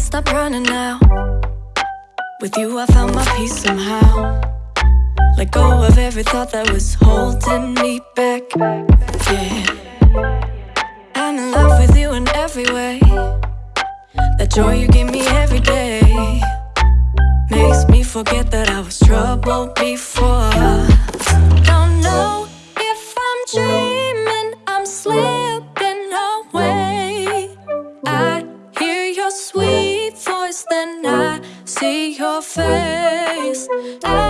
stop running now. With you, I found my peace somehow. Let go of every thought that was holding me back. Yeah. I'm in love with you in every way. That joy you give me every day makes me forget that I was troubled before. See your face. I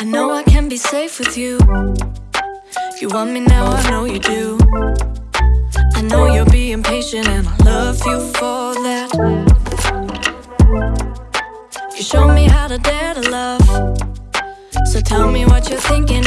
I know I can be safe with you. You want me now, I know you do. I know you're being patient, and I love you for that. You show me how to dare to love. So tell me what you're thinking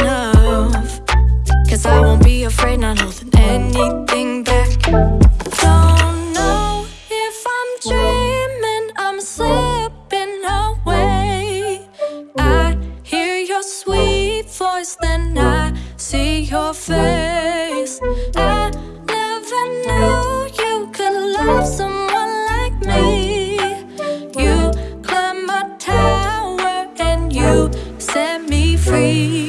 face. I never knew you could love someone like me. You climbed my tower and you set me free.